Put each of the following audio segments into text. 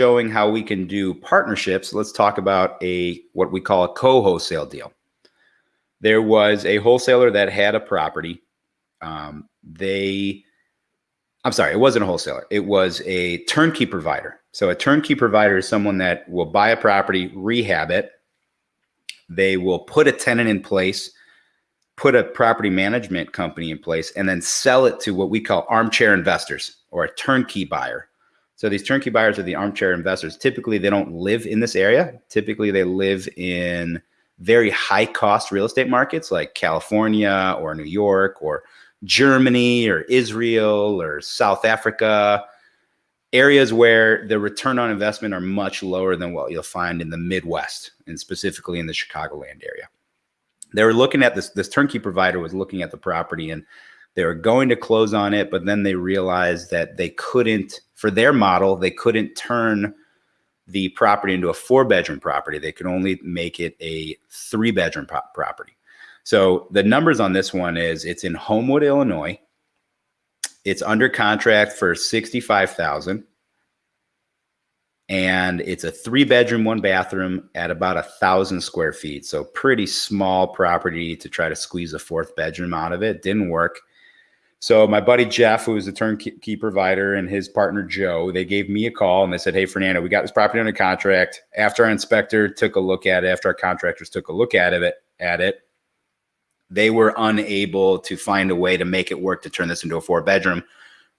showing how we can do partnerships, let's talk about a what we call a co-wholesale deal. There was a wholesaler that had a property. Um, they, I'm sorry, it wasn't a wholesaler. It was a turnkey provider. So a turnkey provider is someone that will buy a property, rehab it. They will put a tenant in place, put a property management company in place, and then sell it to what we call armchair investors or a turnkey buyer. So these turnkey buyers are the armchair investors. Typically, they don't live in this area. Typically, they live in very high cost real estate markets like California or New York or Germany or Israel or South Africa, areas where the return on investment are much lower than what you'll find in the Midwest and specifically in the Chicagoland area. They were looking at this, this turnkey provider was looking at the property and they were going to close on it, but then they realized that they couldn't, for their model, they couldn't turn the property into a four bedroom property. They could only make it a three bedroom pro property. So the numbers on this one is it's in Homewood, Illinois. It's under contract for 65,000 and it's a three bedroom, one bathroom at about a thousand square feet. So pretty small property to try to squeeze a fourth bedroom out of it. Didn't work. So my buddy Jeff, who was a turnkey provider, and his partner Joe, they gave me a call and they said, "Hey, Fernando, we got this property under contract. After our inspector took a look at it, after our contractors took a look at it, at it, they were unable to find a way to make it work to turn this into a four bedroom,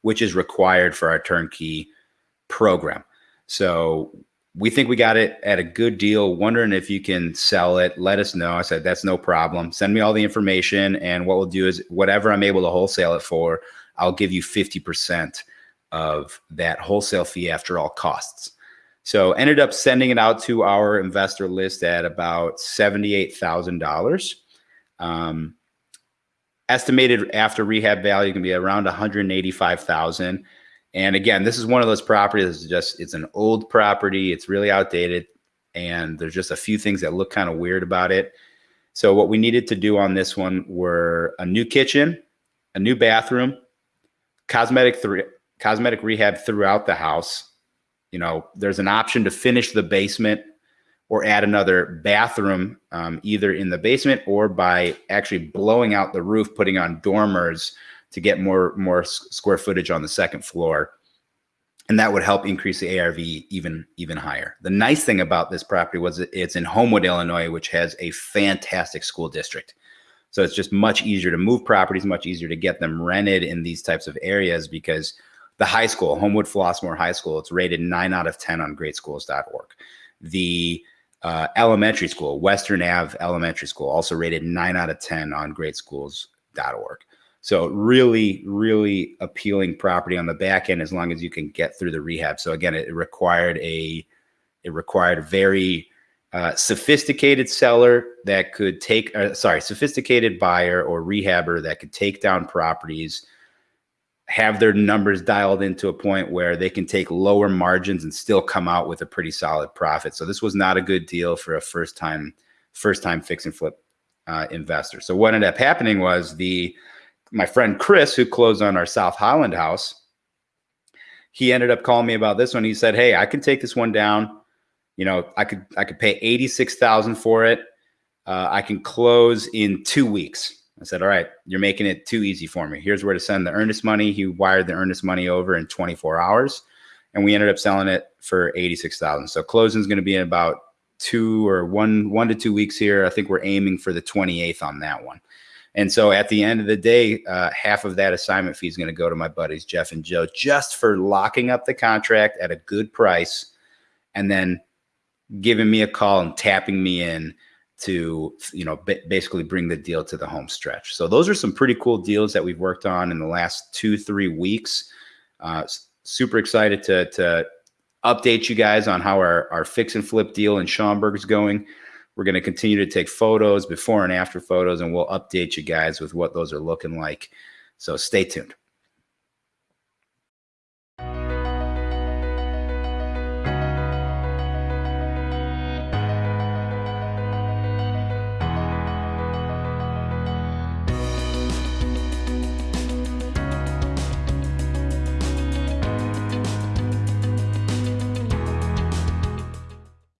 which is required for our turnkey program. So we think we got it at a good deal. Wondering if you can sell it. Let us know. I said, that's no problem. Send me all the information. And what we'll do is whatever I'm able to wholesale it for, I'll give you 50% of that wholesale fee after all costs. So ended up sending it out to our investor list at about $78,000. Um, estimated after rehab value can be around 185,000. And again, this is one of those properties just it's an old property, it's really outdated, and there's just a few things that look kind of weird about it. So what we needed to do on this one were a new kitchen, a new bathroom, cosmetic cosmetic rehab throughout the house. You know, there's an option to finish the basement or add another bathroom, um, either in the basement or by actually blowing out the roof, putting on dormers to get more more square footage on the second floor and that would help increase the ARV even even higher. The nice thing about this property was it's in Homewood, Illinois, which has a fantastic school district. So it's just much easier to move properties, much easier to get them rented in these types of areas because the high school, Homewood Flossmoor High School, it's rated 9 out of 10 on greatschools.org. The uh, elementary school, Western Ave Elementary School, also rated 9 out of 10 on greatschools.org. So really, really appealing property on the back end as long as you can get through the rehab. So again, it required a it required a very uh, sophisticated seller that could take uh, sorry sophisticated buyer or rehabber that could take down properties have their numbers dialed into a point where they can take lower margins and still come out with a pretty solid profit so this was not a good deal for a first time first time fix and flip uh, investor so what ended up happening was the my friend Chris, who closed on our South Holland house, he ended up calling me about this one. He said, "Hey, I can take this one down. You know, I could I could pay eighty six thousand for it. Uh, I can close in two weeks." I said, "All right, you're making it too easy for me. Here's where to send the earnest money." He wired the earnest money over in 24 hours, and we ended up selling it for eighty six thousand. So closing is going to be in about two or one one to two weeks here. I think we're aiming for the 28th on that one. And so at the end of the day, uh, half of that assignment fee is going to go to my buddies, Jeff and Joe, just for locking up the contract at a good price and then giving me a call and tapping me in to, you know, basically bring the deal to the home stretch. So those are some pretty cool deals that we've worked on in the last two, three weeks. Uh, super excited to, to update you guys on how our, our fix and flip deal in Schaumburg is going. We're going to continue to take photos, before and after photos, and we'll update you guys with what those are looking like. So stay tuned.